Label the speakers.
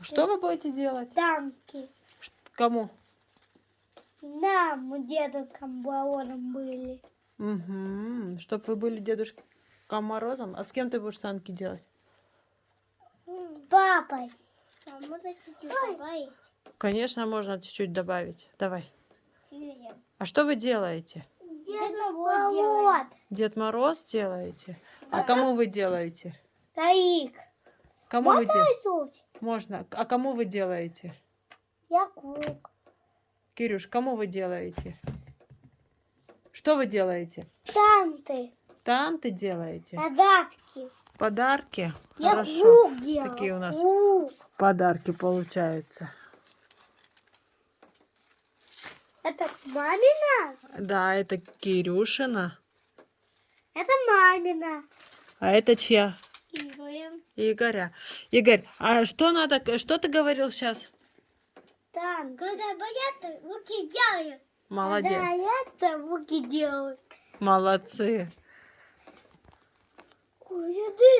Speaker 1: Что вы будете делать?
Speaker 2: Танки.
Speaker 1: Кому?
Speaker 2: Нам, мы дедушкам Баором были.
Speaker 1: Угу. Чтоб вы были дедушкой Морозом. А с кем ты будешь санки делать?
Speaker 2: Папой. А можно чуть-чуть добавить?
Speaker 1: Конечно, можно чуть-чуть добавить. Давай.
Speaker 2: Нет.
Speaker 1: А что вы делаете?
Speaker 2: Дед
Speaker 1: Дед Мороз делаете? А кому вы делаете?
Speaker 2: Таик.
Speaker 1: Кому вы делаете? Можно. А кому вы делаете?
Speaker 2: Я круг.
Speaker 1: Кирюш, кому вы делаете? Что вы делаете?
Speaker 2: Танты.
Speaker 1: Танты делаете?
Speaker 2: Задатки.
Speaker 1: Подарки?
Speaker 2: Я
Speaker 1: Хорошо.
Speaker 2: круг делал.
Speaker 1: Такие у нас
Speaker 2: Круг.
Speaker 1: подарки получаются.
Speaker 2: Это мамина?
Speaker 1: Да, это Кирюшина.
Speaker 2: Это мамина.
Speaker 1: А это чья? Игоря. Игорь, а что надо, что ты говорил сейчас?
Speaker 2: Танк. Когда боятся, руки делают.
Speaker 1: Молодец.
Speaker 2: Да, я руки делаю.
Speaker 1: Молодцы.